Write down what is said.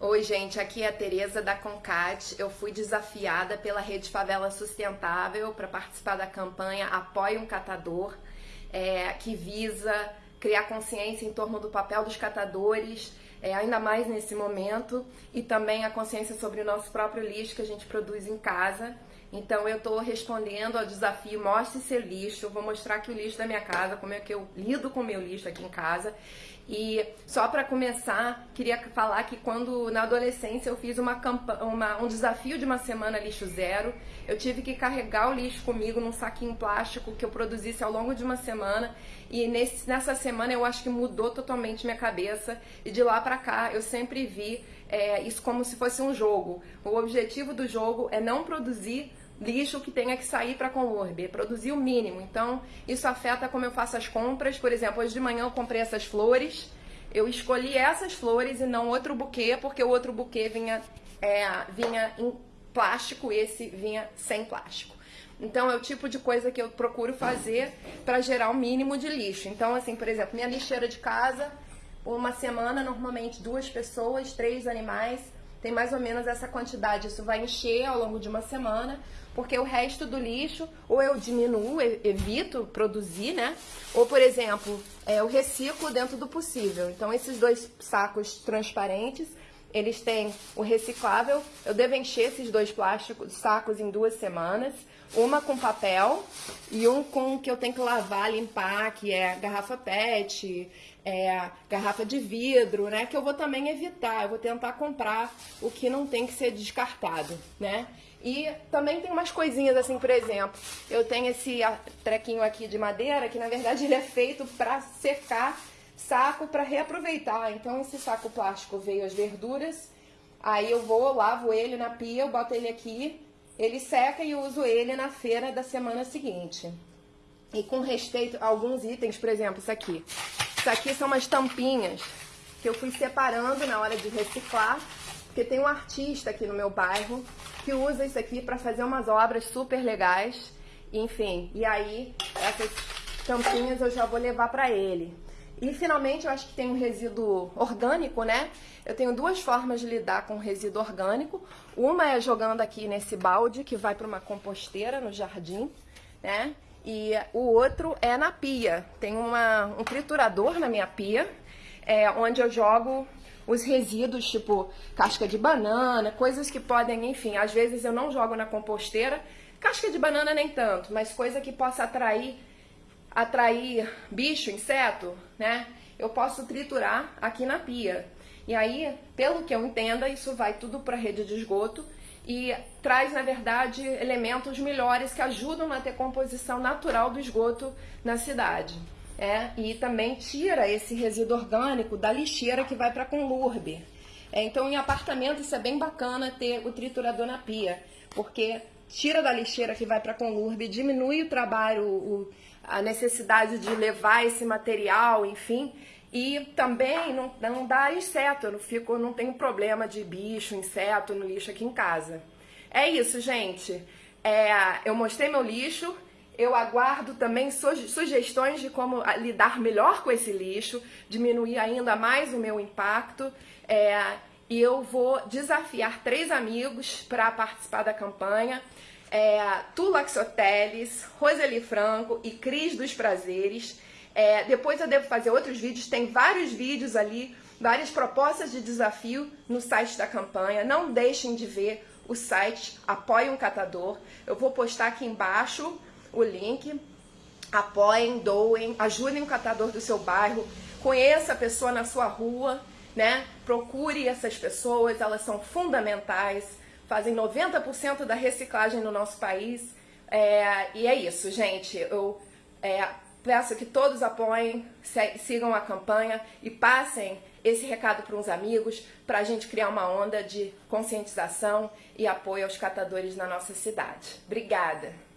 Oi, gente, aqui é a Tereza da Concat. Eu fui desafiada pela Rede Favela Sustentável para participar da campanha Apoie um Catador, é, que visa criar consciência em torno do papel dos catadores, é, ainda mais nesse momento, e também a consciência sobre o nosso próprio lixo que a gente produz em casa. Então eu estou respondendo ao desafio Mostre seu lixo. Eu vou mostrar aqui o lixo da minha casa, como é que eu lido com o meu lixo aqui em casa. E só para começar, queria falar que quando na adolescência eu fiz uma, uma, um desafio de uma semana lixo zero, eu tive que carregar o lixo comigo num saquinho plástico que eu produzisse ao longo de uma semana. E nesse, nessa semana eu acho que mudou totalmente minha cabeça. E de lá para cá eu sempre vi é, isso como se fosse um jogo. O objetivo do jogo é não produzir lixo que tenha que sair para a Conurb, produzir o mínimo. Então, isso afeta como eu faço as compras. Por exemplo, hoje de manhã eu comprei essas flores, eu escolhi essas flores e não outro buquê, porque o outro buquê vinha, é, vinha em plástico, esse vinha sem plástico. Então, é o tipo de coisa que eu procuro fazer para gerar o mínimo de lixo. Então, assim, por exemplo, minha lixeira de casa, uma semana, normalmente duas pessoas, três animais, tem mais ou menos essa quantidade. Isso vai encher ao longo de uma semana, porque o resto do lixo, ou eu diminuo, evito produzir, né? Ou, por exemplo, é, eu reciclo dentro do possível. Então, esses dois sacos transparentes, eles têm o reciclável. Eu devo encher esses dois plásticos, sacos em duas semanas. Uma com papel e um com que eu tenho que lavar, limpar, que é garrafa PET, é, garrafa de vidro, né? Que eu vou também evitar, eu vou tentar comprar o que não tem que ser descartado, né? E também tem umas coisinhas assim, por exemplo, eu tenho esse trequinho aqui de madeira, que na verdade ele é feito para secar saco para reaproveitar. Então esse saco plástico veio as verduras, aí eu vou, lavo ele na pia, eu boto ele aqui, ele seca e uso ele na feira da semana seguinte. E com respeito a alguns itens, por exemplo, isso aqui. Isso aqui são umas tampinhas que eu fui separando na hora de reciclar, porque tem um artista aqui no meu bairro que usa isso aqui para fazer umas obras super legais. Enfim, e aí essas tampinhas eu já vou levar para ele. E finalmente eu acho que tem um resíduo orgânico, né? Eu tenho duas formas de lidar com resíduo orgânico. Uma é jogando aqui nesse balde que vai para uma composteira no jardim, né? E o outro é na pia. Tem uma, um triturador na minha pia, é, onde eu jogo os resíduos, tipo casca de banana, coisas que podem, enfim, às vezes eu não jogo na composteira, casca de banana nem tanto, mas coisa que possa atrair atrair bicho, inseto, né? Eu posso triturar aqui na pia. E aí, pelo que eu entenda, isso vai tudo para a rede de esgoto e traz, na verdade, elementos melhores que ajudam a ter composição natural do esgoto na cidade. É, e também tira esse resíduo orgânico da lixeira que vai para a conlurbe. É, então, em apartamento, isso é bem bacana ter o triturador na pia, porque tira da lixeira que vai para a conlurbe, diminui o trabalho, o, a necessidade de levar esse material, enfim, e também não, não dá inseto, eu não, fico, não tenho problema de bicho, inseto no lixo aqui em casa. É isso, gente. É, eu mostrei meu lixo, eu aguardo também sugestões de como lidar melhor com esse lixo, diminuir ainda mais o meu impacto. É, e eu vou desafiar três amigos para participar da campanha. É, Tulax Hoteles, Roseli Franco e Cris dos Prazeres. É, depois eu devo fazer outros vídeos, tem vários vídeos ali, várias propostas de desafio no site da campanha. Não deixem de ver o site Apoie um Catador. Eu vou postar aqui embaixo o link. Apoiem, doem, ajudem o catador do seu bairro, conheça a pessoa na sua rua, né? Procure essas pessoas, elas são fundamentais, fazem 90% da reciclagem no nosso país. É, e é isso, gente. Eu é, Peço que todos apoiem, sigam a campanha e passem esse recado para uns amigos, para a gente criar uma onda de conscientização e apoio aos catadores na nossa cidade. Obrigada!